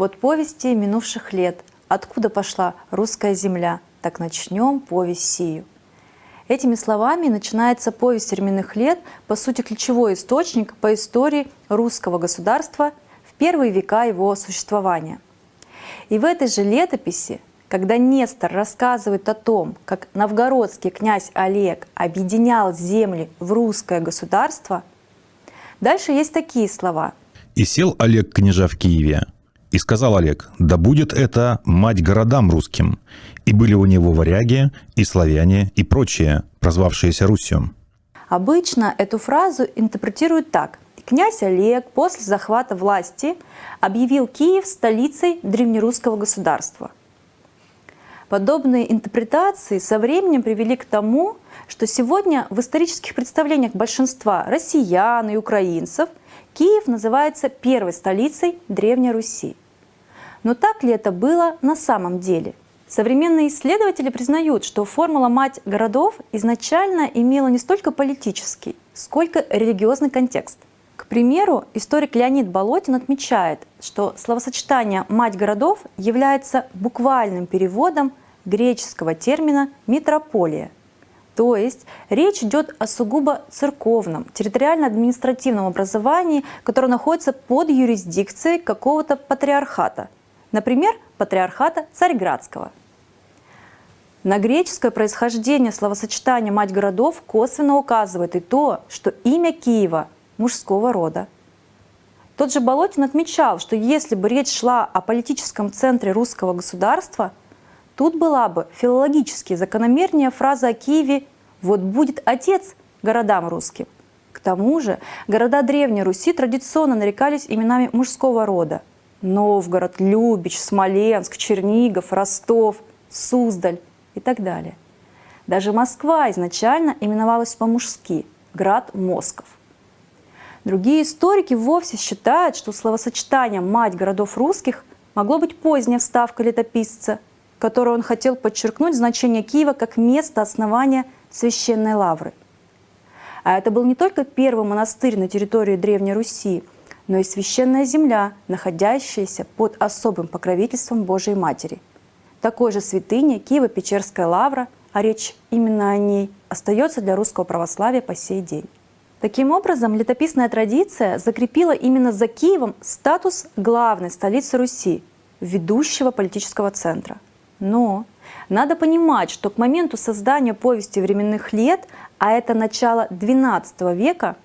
Вот повести минувших лет, откуда пошла русская земля, так начнем повесть сию. Этими словами начинается повесть временных лет, по сути ключевой источник по истории русского государства в первые века его существования. И в этой же летописи, когда Нестор рассказывает о том, как новгородский князь Олег объединял земли в русское государство, дальше есть такие слова. «И сел Олег княжа в Киеве, и сказал Олег, да будет это мать городам русским. И были у него варяги, и славяне, и прочие, прозвавшиеся Русью. Обычно эту фразу интерпретируют так. Князь Олег после захвата власти объявил Киев столицей древнерусского государства. Подобные интерпретации со временем привели к тому, что сегодня в исторических представлениях большинства россиян и украинцев Киев называется первой столицей Древней Руси. Но так ли это было на самом деле? Современные исследователи признают, что формула «мать городов» изначально имела не столько политический, сколько религиозный контекст. К примеру, историк Леонид Болотин отмечает, что словосочетание «мать городов» является буквальным переводом греческого термина «метрополия». То есть речь идет о сугубо церковном, территориально-административном образовании, которое находится под юрисдикцией какого-то патриархата – Например, патриархата Царьградского. На греческое происхождение словосочетания «мать городов» косвенно указывает и то, что имя Киева мужского рода. Тот же Болотин отмечал, что если бы речь шла о политическом центре русского государства, тут была бы филологически закономернее фраза о Киеве «вот будет отец городам русским». К тому же города Древней Руси традиционно нарекались именами мужского рода – Новгород, Любич, Смоленск, Чернигов, Ростов, Суздаль и так далее. Даже Москва изначально именовалась по-мужски – град Москов. Другие историки вовсе считают, что словосочетание «мать городов русских» могло быть поздняя вставка летописца, которой он хотел подчеркнуть значение Киева как место основания священной лавры. А это был не только первый монастырь на территории Древней Руси – но и священная земля, находящаяся под особым покровительством Божией Матери. Такой же святыня Киево-Печерская лавра, а речь именно о ней, остается для русского православия по сей день. Таким образом, летописная традиция закрепила именно за Киевом статус главной столицы Руси, ведущего политического центра. Но надо понимать, что к моменту создания повести временных лет, а это начало XII века,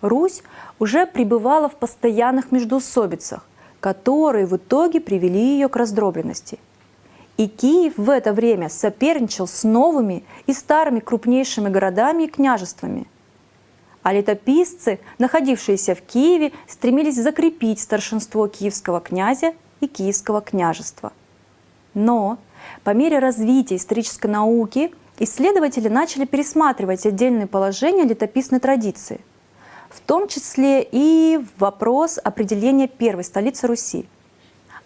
Русь уже пребывала в постоянных междоусобицах, которые в итоге привели ее к раздробленности. И Киев в это время соперничал с новыми и старыми крупнейшими городами и княжествами. А летописцы, находившиеся в Киеве, стремились закрепить старшинство киевского князя и киевского княжества. Но по мере развития исторической науки исследователи начали пересматривать отдельные положения летописной традиции – в том числе и вопрос определения первой столицы Руси.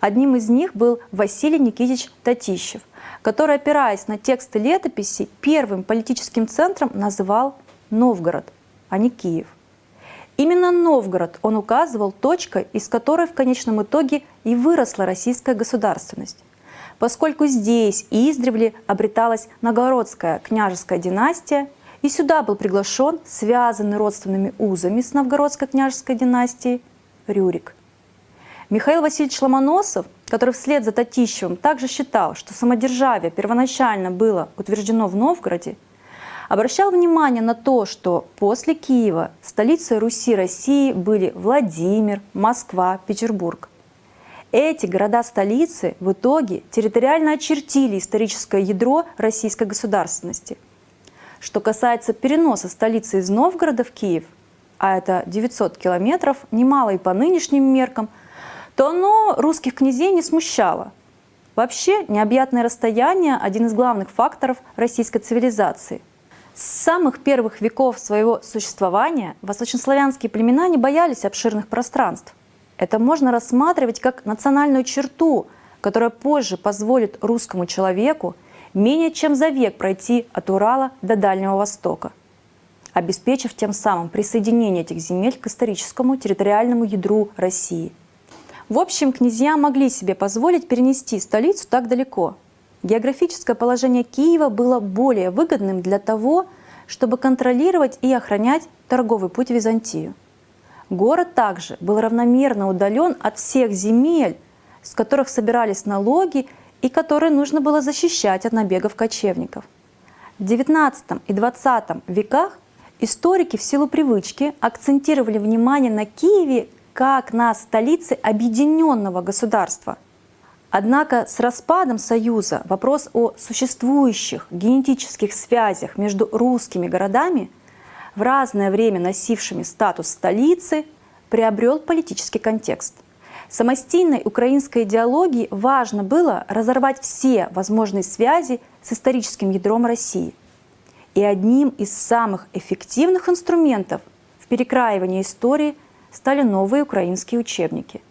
Одним из них был Василий Никитич Татищев, который, опираясь на тексты летописи, первым политическим центром называл Новгород, а не Киев. Именно Новгород он указывал точкой, из которой в конечном итоге и выросла российская государственность, поскольку здесь издревле обреталась Новгородская княжеская династия и сюда был приглашен, связанный родственными узами с новгородской княжеской династией, Рюрик. Михаил Васильевич Ломоносов, который вслед за Татищевым также считал, что самодержавие первоначально было утверждено в Новгороде, обращал внимание на то, что после Киева столицей Руси России были Владимир, Москва, Петербург. Эти города-столицы в итоге территориально очертили историческое ядро российской государственности – что касается переноса столицы из Новгорода в Киев, а это 900 километров, немало и по нынешним меркам, то оно русских князей не смущало. Вообще, необъятное расстояние – один из главных факторов российской цивилизации. С самых первых веков своего существования восточнославянские племена не боялись обширных пространств. Это можно рассматривать как национальную черту, которая позже позволит русскому человеку менее чем за век пройти от Урала до Дальнего Востока, обеспечив тем самым присоединение этих земель к историческому территориальному ядру России. В общем, князья могли себе позволить перенести столицу так далеко. Географическое положение Киева было более выгодным для того, чтобы контролировать и охранять торговый путь в Византию. Город также был равномерно удален от всех земель, с которых собирались налоги и которые нужно было защищать от набегов кочевников. В XIX и XX веках историки в силу привычки акцентировали внимание на Киеве как на столице объединенного государства. Однако с распадом Союза вопрос о существующих генетических связях между русскими городами, в разное время носившими статус столицы, приобрел политический контекст – Самостийной украинской идеологии важно было разорвать все возможные связи с историческим ядром России. И одним из самых эффективных инструментов в перекраивании истории стали новые украинские учебники.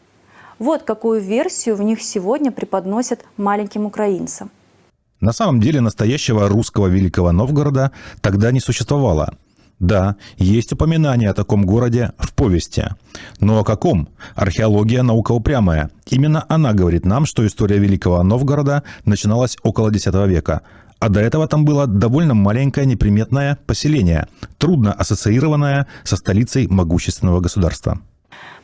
Вот какую версию в них сегодня преподносят маленьким украинцам. На самом деле настоящего русского Великого Новгорода тогда не существовало – да, есть упоминание о таком городе в повести. Но о каком? Археология – наука упрямая. Именно она говорит нам, что история Великого Новгорода начиналась около X века. А до этого там было довольно маленькое неприметное поселение, трудно ассоциированное со столицей могущественного государства.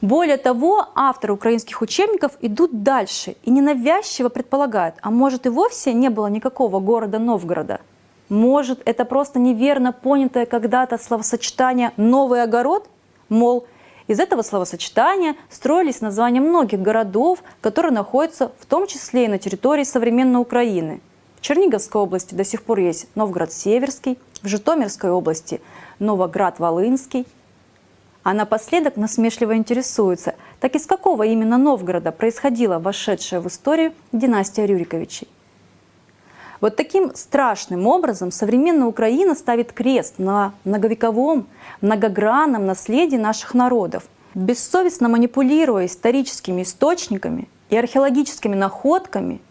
Более того, авторы украинских учебников идут дальше и ненавязчиво предполагают, а может и вовсе не было никакого города Новгорода – может, это просто неверно понятое когда-то словосочетание «новый огород»? Мол, из этого словосочетания строились названия многих городов, которые находятся в том числе и на территории современной Украины. В Черниговской области до сих пор есть Новгород-Северский, в Житомирской области Новоград-Волынский. А напоследок насмешливо интересуется, так из какого именно Новгорода происходила вошедшая в историю династия Рюриковичей? Вот таким страшным образом современная Украина ставит крест на многовековом, многогранном наследии наших народов, бессовестно манипулируя историческими источниками и археологическими находками,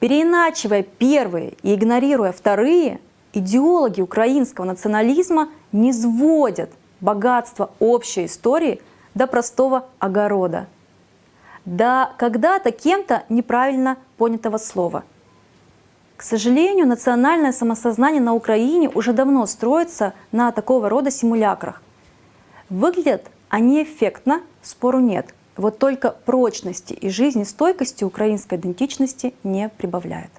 переиначивая первые и игнорируя вторые, идеологи украинского национализма не сводят богатство общей истории до простого огорода, до когда-то кем-то неправильно понятого слова – к сожалению, национальное самосознание на Украине уже давно строится на такого рода симулякрах. Выглядят они эффектно, спору нет. Вот только прочности и жизнестойкости украинской идентичности не прибавляет.